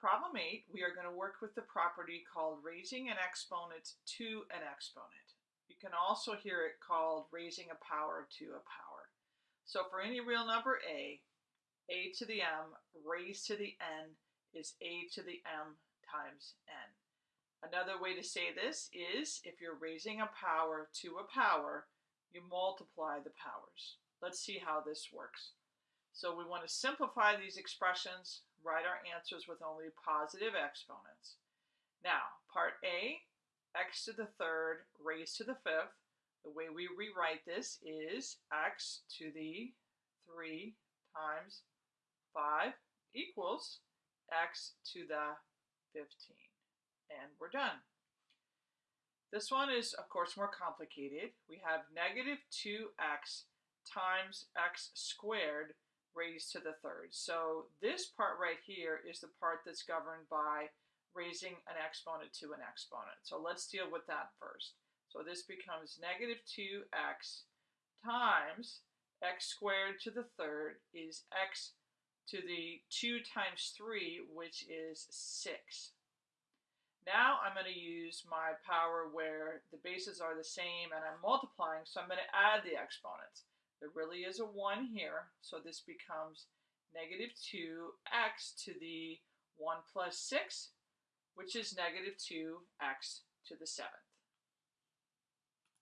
problem 8, we are going to work with the property called raising an exponent to an exponent. You can also hear it called raising a power to a power. So for any real number a, a to the m raised to the n is a to the m times n. Another way to say this is if you're raising a power to a power, you multiply the powers. Let's see how this works. So we want to simplify these expressions, write our answers with only positive exponents. Now, part A, x to the third raised to the fifth. The way we rewrite this is x to the 3 times 5 equals x to the 15. And we're done. This one is, of course, more complicated. We have negative 2x times x squared raised to the third. So this part right here is the part that's governed by raising an exponent to an exponent. So let's deal with that first. So this becomes negative 2x times x squared to the third is x to the 2 times 3, which is 6. Now I'm going to use my power where the bases are the same and I'm multiplying, so I'm going to add the exponents. There really is a 1 here, so this becomes negative 2x to the 1 plus 6, which is negative 2x to the 7.